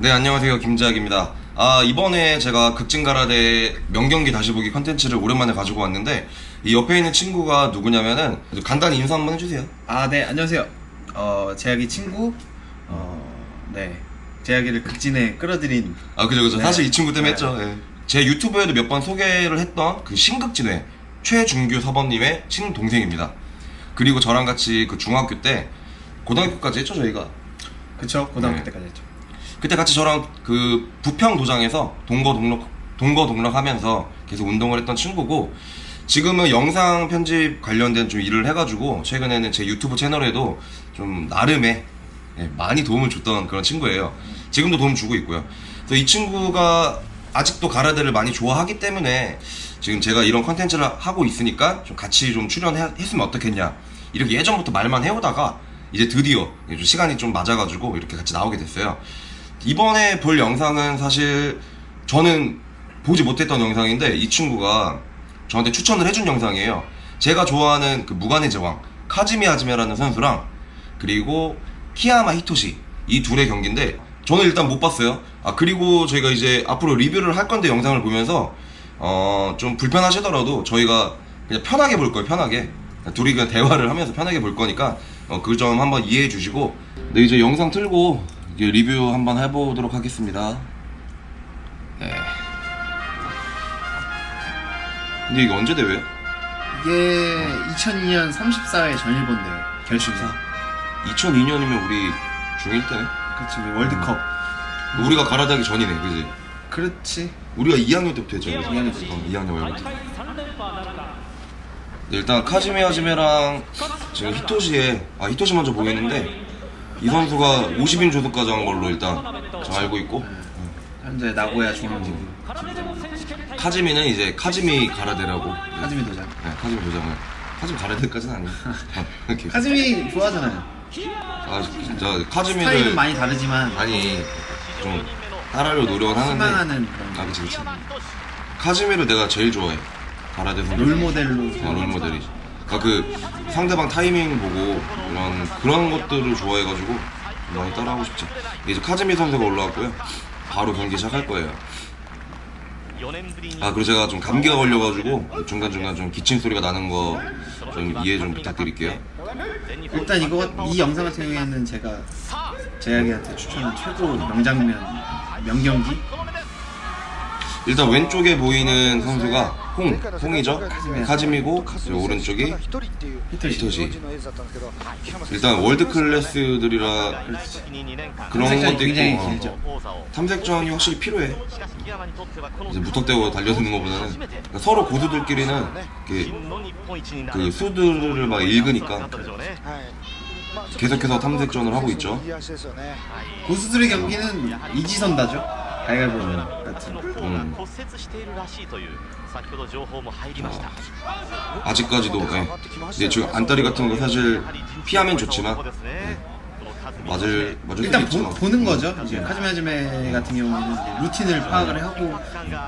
네 안녕하세요 김재학입니다 아 이번에 제가 극진가라데 명경기 다시 보기 컨텐츠를 오랜만에 가지고 왔는데 이 옆에 있는 친구가 누구냐면은 간단히 인사 한번 해주세요 아, 네, 안녕하세요. 어, 재학이 친구, 어, 네. 재학이를 극진에 끌어들인, 아 그죠 그죠 네. 사실 이 친구 때문에 네. 했죠 예. 제 유튜브에도 몇 번 소개를 했던 그 신극진회 최준규 서범님의 친동생입니다 그리고 저랑 같이 그 중학교 때 고등학교까지 했죠 저희가 그쵸? 고등학교 네. 때까지 했죠. 그때 같이 저랑 그 부평 도장에서 동거 동록 동거 동락하면서 계속 운동을 했던 친구고 지금은 영상 편집 관련된 좀 일을 해가지고 최근에는 제 유튜브 채널에도 좀 나름의 예, 많이 도움을 줬던 그런 친구예요. 지금도 도움 주고 있고요. 그래서 이 친구가 아직도 가라데를 많이 좋아하기 때문에 지금 제가 이런 컨텐츠를 하고 있으니까 좀 같이 좀 출연했으면 어떻겠냐 이렇게 예전부터 말만 해오다가 이제 드디어 좀 시간이 좀 맞아가지고 이렇게 같이 나오게 됐어요. 이번에 볼 영상은 사실 저는 보지 못했던 영상인데 이 친구가 저한테 추천을 해준 영상이에요. 제가 좋아하는 그 무관의 제왕 카즈미 하즈메라는 선수랑 그리고 키야마 히토시 이 둘의 경기인데 저는 일단 못 봤어요. 아 그리고 저희가 이제 앞으로 리뷰를 할 건데 영상을 보면서 어 좀 불편하시더라도 저희가 그냥 편하게 볼 거예요. 편하게 둘이 그냥 대화를 하면서 편하게 볼 거니까 어, 그 점 한번 이해해 주시고 네 이제 영상 틀고 이제 리뷰 한번 해보도록 하겠습니다. 네. 근데 이게 언제 대회야? 이게 2002년 34회 전일본 대회 결승사. 2002년이면 우리 중1 때네? 그치, 우리 월드컵. 우리가 가라다기 전이네, 그지? 그렇지. 우리가 2학년 때부터. 그지? 2학년 때부터. 어, 2학년 월부터. 네, 일단 카즈미 하즈메랑 지금 히토시에 아 히토시 먼저 보이는데 이 선수가 50인 조속까지 한 걸로 일단 저 알고 있고 현재 나고야 중앙지구. 카즈미는 이제 카즈미 가라데라고 카즈미 도장. 네, 카즈미 도장을 카즈미 가라데까지는 이렇게. 카즈미 좋아하잖아요. 아 진짜 스타일은 카즈미를 많이 다르지만, 아니 좀 따라하려 노력은 하는데 희망하는 그런 아 그치 그치 카즈미를 내가 제일 좋아해 가라데 선수 롤모델로. 아, 롤모델이 그러니까 그 상대방 타이밍 보고 이런 그런 것들을 좋아해가지고 많이 따라하고 싶지 이제 카즈미 선수가 올라왔고요. 바로 경기 시작할 거예요. 아 그리고 제가 좀 감기가 걸려가지고 중간중간 좀 기침 소리가 나는 거 좀 이해 좀 부탁드릴게요. 일단 이거 이 영상 같은 경우에는 제가 재학이한테 추천한 최고 명장면 명경기 일단 왼쪽에 보이는 선수가 홍, 홍이죠. 카즈미고 그리고 오른쪽이 히토시. 일단 월드 클래스들이라 그런 것도 있고. 어. 탐색전이 확실히 필요해. 이제 무턱대고 달려드는 것보다는 그러니까 서로 고수들끼리는 그 수들을 막 읽으니까 계속해서 탐색전을 하고 있죠. 고수들의 경기는 이지선다죠 가위바위보 같은 음. 아직까지도 네. 이제 지금 안다리 같은 거 사실 피하면 좋지만 네. 맞을 맞을 일단 보. 보는 거죠. 이제 카즈미 하즈메 같은 경우에는 이제 루틴을 파악을 하고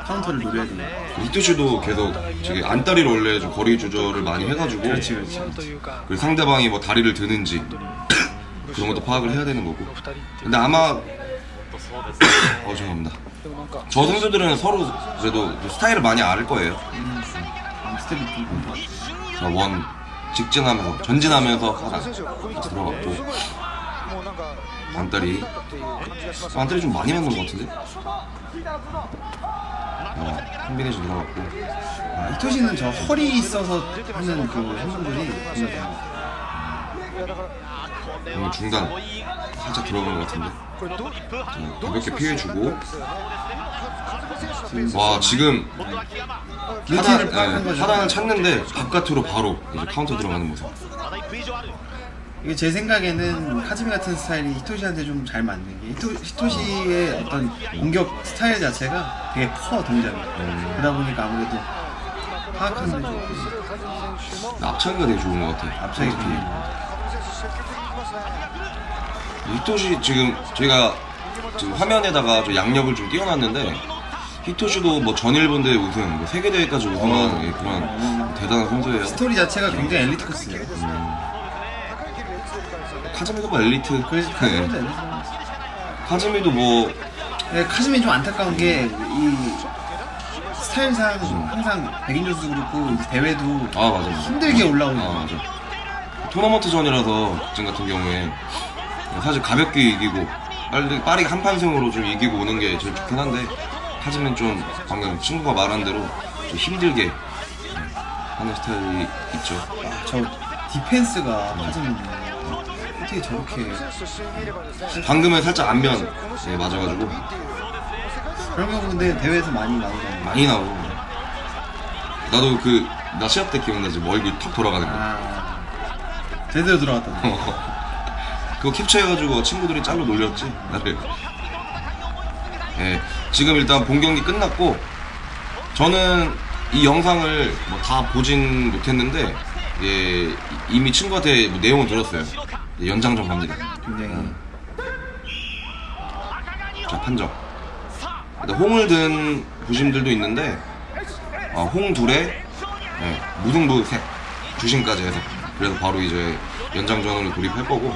카운터를 노려야 되는 히토시도 계속 저기 안다리로 원래 좀 거리 조절을 많이 해가지고 그렇지 그렇지 그 상대방이 뭐 다리를 드는지 그런 것도 파악을 해야 되는 거고. 근데 아마 어 죄송합니다. 저 선수들은 서로 그래도 스타일을 많이 알 거예요. 음, 스텝이 원 직진하면서 전진하면서 하나 들어갔고 안다리 안다리 좀 많이 맞는 것 같은데? 어, 콤비네이션 들어갔고. 아, 히토시는 저 허리 있어서 하는 그 행동들이 오늘 중단 살짝 들어간 것 같은데? 자, 가볍게 피해주고. 와 지금 하단, 파악한 예, 거죠. 하단을 찾는데 바깥으로 바로 이제 카운터 들어가는 모습. 이게 제 생각에는 카즈미 같은 스타일이 히토시한테 좀 잘 맞는 게 히토, 히토시의 어떤 공격 스타일 자체가 되게 커 동작이. 그러다 보니까 아무래도 파악하는 데 좋고 앞차기가 되게 좋은 것 같아 앞차기 카운터 되게 히토시 지금 저희가 지금 화면에다가 저 약력을 좀 띄워놨는데 히토시도 뭐 전일본대회 우승, 뭐 세계대회까지 우승한 예, 그런 대단한 선수예요. 스토리 자체가 굉장히 엘리트 코스예요 카즈미도 뭐 엘리트. 그래서 네. 카즈미도 엘리트 카즈미도 뭐 네, 카즈미 좀 안타까운 게 이 스타일상 항상 백인 선수 그렇고 대회도 아 맞아 맞아 힘들게 올라오는 아 맞아 토너먼트전이라서 지금 같은 경우에 사실 가볍게 이기고 빠르게, 빠르게 한판승으로 좀 이기고 오는 게 제일 좋긴 한데 하지만 좀 방금 친구가 말한 대로 좀 힘들게 네, 하는 스타일이 있죠. 저 디펜스가 카즈미 어떻게 저렇게 방금은 살짝 안면 네, 맞아가지고. 그런 경우 근데 대회에서 많이 나오잖아요. 많이 나오고. 나도 그 나 시합 때 기억나지? 뭐 얼굴 턱 돌아가는 거. 아 제대로 들어갔다. 그거 캡처해가지고 친구들이 짤로 놀렸지 나를. 예, 지금 일단 본 경기 끝났고 저는 이 영상을 뭐 다 보진 못했는데 예, 이미 친구한테 뭐 내용을 들었어요. 예, 연장전 갑니다 굉장히. 자 판정. 근데 홍을 든 부심들도 있는데 아, 홍 둘에 예, 무등부 셋 주심까지 해서 그래서 바로 이제 연장전으로 돌입할 거고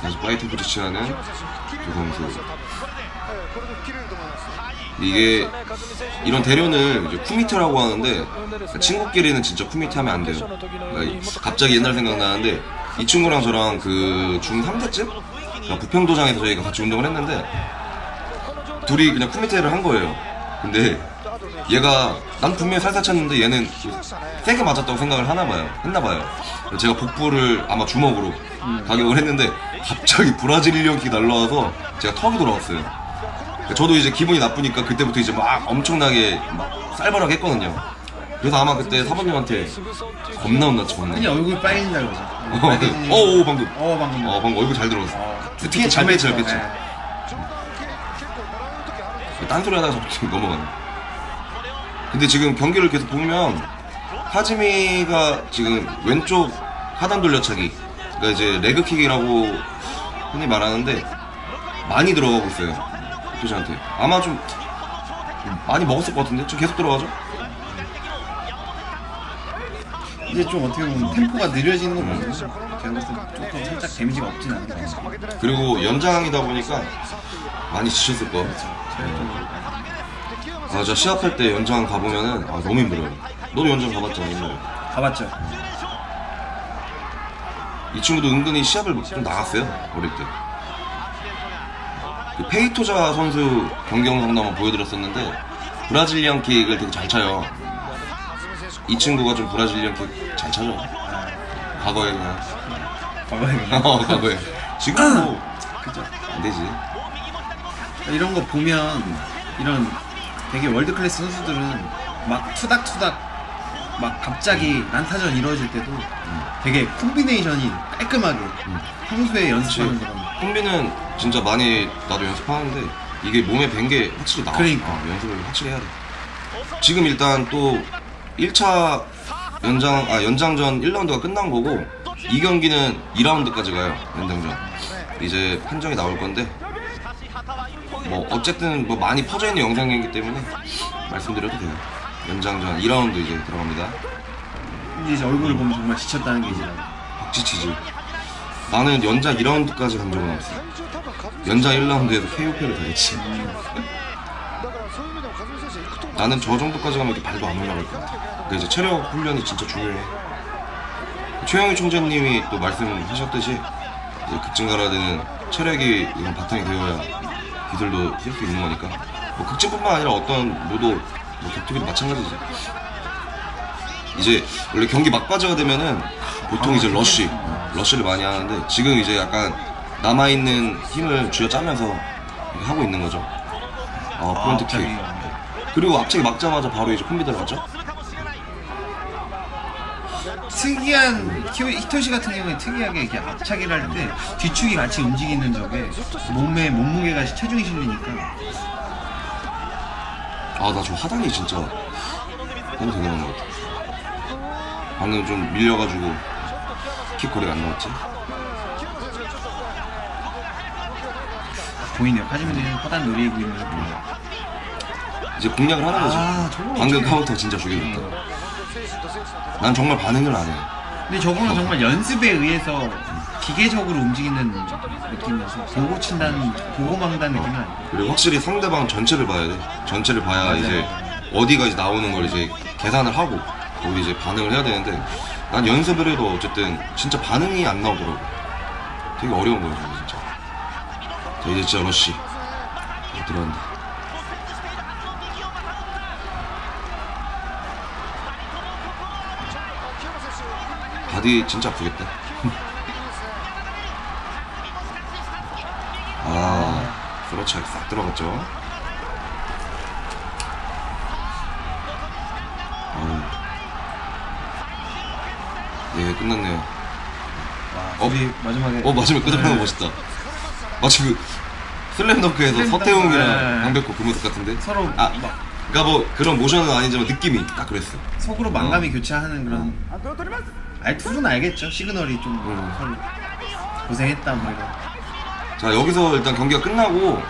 다시 파이팅 포지션하는 두 선수 이게 이런 대련을 이제 쿠미테라고 하는데 친구끼리는 진짜 쿠미테 하면 안 돼요 그러니까 이- 갑자기 옛날 생각나는데 이 친구랑 저랑 그 중3 때쯤 그러니까 부평도장에서 저희가 같이 운동을 했는데 둘이 그냥 쿠미테를 한 거예요. 근데 얘가 난 분명히 살살 쳤는데 얘는 세게 맞았다고 생각을 하나 봐요. 했나 봐요. 그래서 제가 복부를 아마 주먹으로 가격을 했는데 갑자기 브라질리언 킥이 날라와서 제가 턱이 돌아왔어요. 그러니까 저도 이제 기분이 나쁘니까 그때부터 이제 막 엄청나게 막 쌀벌하게 했거든요. 그래서 아마 그때 사범님한테 겁나 혼났지 겁나. 그냥 얼굴 빨개진다 그러죠. 어, 빨개지는- 어, 오, 방금. 어 방금. 어, 방금 얼굴 잘 들어갔어. 어, 특히 잘 뺐지, 잘. 네. 딴소리 하다가 자꾸 넘어가네. 근데 지금 경기를 계속 보면 하지미가 지금 왼쪽 하단 돌려차기 그러니까 이제 레그킥이라고 흔히 말하는데 많이 들어가고 있어요 토시한테. 아마 좀, 좀 많이 먹었을 것 같은데? 좀 계속 들어가죠? 이제 좀 어떻게 보면 템포가 느려지는 거 보면 제가 봤을 때 조금 살짝 데미지가 없진 않은 것 같아요. 그리고 연장이다 보니까 많이 지쳤을 거야 아, 저 시합할 때 연장 가보면은 아, 너무 힘들어요 너도 연장 가봤잖아 옛날에 가봤죠. 이 친구도 은근히 시합을 좀 나갔어요 어릴 때. 그 페이토자 선수 경기 영상도 한번 보여드렸었는데 브라질리언 킥을 되게 잘 차요. 이 친구가 좀 브라질리언 킥 잘 차죠. 과거에 그냥 과거에 그냥. 어, 과거에 지금 뭐 그죠. 안 되지. 이런 거 보면 이런 되게 world class 선수들은 막 투닥투닥 막 갑자기 난타전 이루어질 때도 되게 콤비네이션이 깔끔하게 평소에 연습하는 거랑 콤비는 진짜 많이 나도 연습하는데 이게 몸에 밴 게 확실히 나와. 그러니까. 어, 연습을 확실히 해야 돼. 지금 일단 또 1차 연장 아 연장전 1라운드가 끝난 거고 이 경기는 2라운드까지 가요. 연장전. 이제 판정이 나올 건데 뭐 어쨌든 뭐 많이 퍼져 있는 영상이기 때문에 말씀드려도 돼요. 연장전 2라운드 이제 들어갑니다. 이제 제 얼굴을 보면 정말 지쳤다는 게 이제. 박지치지. 나는 연장 2라운드까지 간 적은 없어. 연장 1라운드에서 KOP를 당했지. 나는 저 정도까지 가면 이렇게 발도 안 올라갈 것 같아. 근데 이제 체력 훈련이 진짜 중요해. 최영의 총재님이 또 말씀하셨듯이 이제 극진가라데는 체력이 이런 바탕이 되어야 기술도 쓸 수 있는 거니까. 뭐 극진뿐만 아니라 어떤 무도 뭐 격투기도 마찬가지지. 이제 원래 경기 막바지가 되면은 보통 이제 러쉬, 러쉬를 많이 하는데 지금 이제 약간 남아 있는 힘을 쥐어 짜면서 이렇게 하고 있는 거죠. 어, front kick. 갑자기. 그리고 앞차기 막자마자 바로 이제 콤비 들어갔죠. 특이한 키- 히토시 같은 경우에 특이하게 이렇게 앞차기를 할때 뒤축이 같이 움직이는 적에 몸에 몸무게가 체중이 실리니까 아, 나 저 하단이 진짜 너무 대단한 것 같아. 방금 좀 밀려가지고 킥 거리가 안 나왔지. 보이네요. 하지만은 허단 노리고 있는 거. 이제 공략을 하는 거지. 아, 방금 어떡해. 카운터 진짜 죽여줬다. 난 정말 반응을 안 해. 근데 저거는 정말 연습에 의해서 기계적으로 움직이는 느낌이어서 보고 친다는 보고 막는다는 느낌은 아니고 그리고 확실히 상대방 전체를 봐야 돼. 전체를 봐야 맞아요. 이제 어디가 이제 나오는 걸 이제 계산을 하고 거기 이제 반응을 해야 되는데 난 연습을 해도 어쨌든 진짜 반응이 안 나오더라고. 되게 어려운 거예요, 진짜. 자, 이제 진짜 러쉬. 어, 들어간다. 바디 진짜 아프겠다. 아, 그렇죠. 싹 들어갔죠. 예, 끝났네요. 와, 어? 마지막에 어, 마지막에 끄덕하는 거 멋있다. 마치 그 슬램덩크에서 슬램덩크. 서태웅이랑 네. 강백호 그 모습 같은데? 서로 아, 막 그니까 뭐 그런 모션은 아니지만 느낌이 딱 그랬어. 속으로 만감이 교차하는 그런 알 둘은 알겠죠 시그널이 좀 음. 서로 고생했다 뭐 이런 자 여기서 일단 경기가 끝나고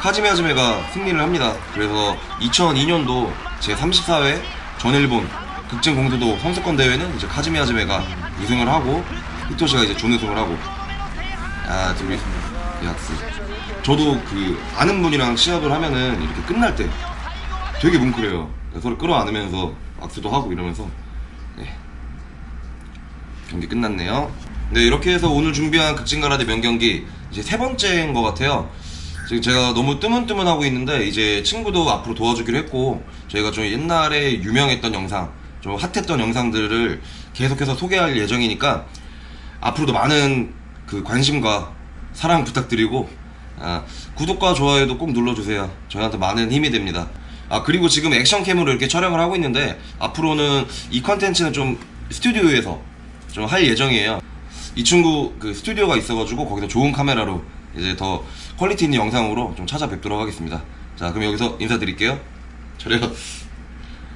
카지메 하즈메가 승리를 합니다. 그래서 2002년도 제 34회 전일본 극진 공도도 선수권 대회는 이제 카지메 하즈메가 우승을 하고 히토시가 이제 준우승을 하고 아 둘이 약스. 저도 그 아는 분이랑 시합을 하면은 이렇게 끝날 때 되게 뭉클해요. 서로 끌어안으면서 악수도 하고 이러면서 네. 경기 끝났네요. 네, 이렇게 해서 오늘 준비한 극진가라데 명경기 이제 세 번째인 것 같아요. 지금 제가 너무 뜨문뜨문 하고 있는데 이제 친구도 앞으로 도와주기로 했고 저희가 좀 옛날에 유명했던 영상, 좀 핫했던 영상들을 계속해서 소개할 예정이니까 앞으로도 많은 그 관심과 사랑 부탁드리고 아, 구독과 좋아요도 꼭 눌러주세요. 저희한테 많은 힘이 됩니다. 아 그리고 지금 action cam으로 이렇게 촬영을 하고 있는데 앞으로는 이 컨텐츠는 좀 스튜디오에서 좀 할 예정이에요. 이 친구 그 스튜디오가 있어가지고 거기서 좋은 카메라로 이제 더 퀄리티 있는 영상으로 좀 찾아뵙도록 하겠습니다. 자 그럼 여기서 인사드릴게요. 저래요.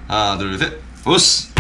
하나 둘 셋. 오스.